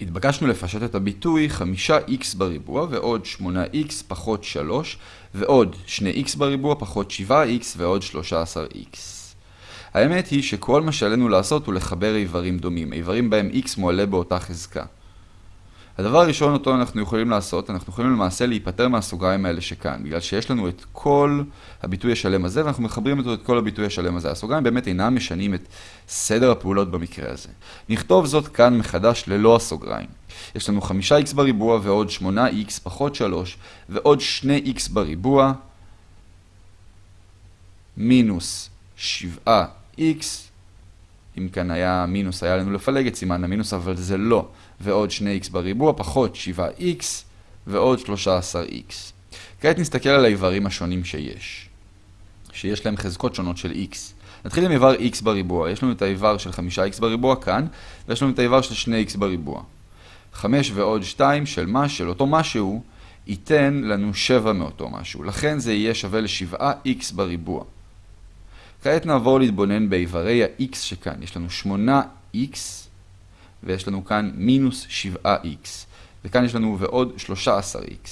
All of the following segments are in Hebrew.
התבקשנו לפשט את הביטוי 5x בריבוע ועוד 8x פחות 3 ועוד 2x בריבוע פחות 7x ועוד 13x. האמת היא שכל מה שעלינו לעשות הוא לחבר איברים דומים, איברים בהם x מועלה באותה חזקה. הדבר הראשון אותו אנחנו יכולים לעשות, אנחנו יכולים למעשה להיפטר מהסוגריים האלה שכאן, בגלל שיש לנו את כל הביטוי השלם הזה, ואנחנו מחברים אותו את כל הביטוי השלם הזה. הסוגריים באמת אינם משנים את סדר הפעולות במקרה הזה. נכתוב זאת כאן מחדש ללא הסוגריים. יש לנו 5x בריבוע ועוד 8x פחות 3 ועוד 2x בריבוע מינוס 7x אם כאן היה מינוס, היה לנו לפלג את סימן המינוס, אבל זה לא. ועוד 2x בריבוע, פחות 7x, ועוד 13x. כעת נסתכל על האיברים השונים שיש, שיש להם חזקות שונות של x. נתחיל עם איבר x בריבוע. יש לנו את האיבר של 5x בריבוע כאן, ויש לנו את האיבר של 2x בריבוע. 5 ועוד 2 של מה, של אותו משהו, ייתן לנו 7 מאותו משהו. לכן זה יהיה שווה ל-7x בריבוע. כעת נעבור להתבונן באיברי ה-x שכאן. יש לנו 8x ויש לנו כאן מינוס 7x. וכאן יש לנו ועוד 13x.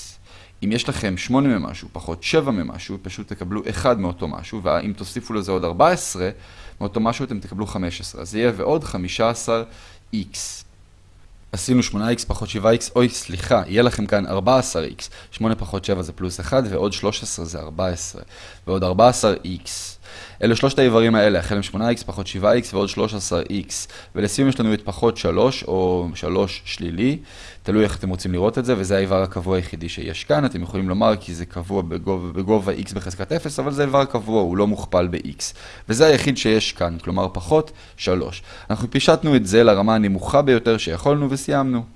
אם יש לכם 8 ממשהו פחות 7 ממשהו, פשוט תקבלו 1 מאותו משהו, ואם תוסיפו לזה עוד 14 מאותו משהו, אתם תקבלו 15. אז זה יהיה ועוד 15x. עשינו 8x פחות 7x, אוי סליחה, יהיה לכם כאן 14x. 8 פחות 7 זה פלוס 1, ועוד 13 זה 14. ועוד 14x. אלו שלושת האיברים האלה, החל מ-8x פחות 7x ועוד 13x. ולסיום יש לנו את פחות 3 או 3 שלילי, תלוי איך אתם רוצים לראות את זה, וזה האיבר הקבוע היחידי שיש כאן. אתם יכולים לומר כי זה קבוע בגובה, בגובה x בחזקת 0, אבל זה איבר קבוע, הוא לא מוכפל ב-x. וזה היחיד שיש כאן, כלומר פחות 3. אנחנו פישטנו את זה לרמה הנמוכה ביותר שיכולנו Siyamnu.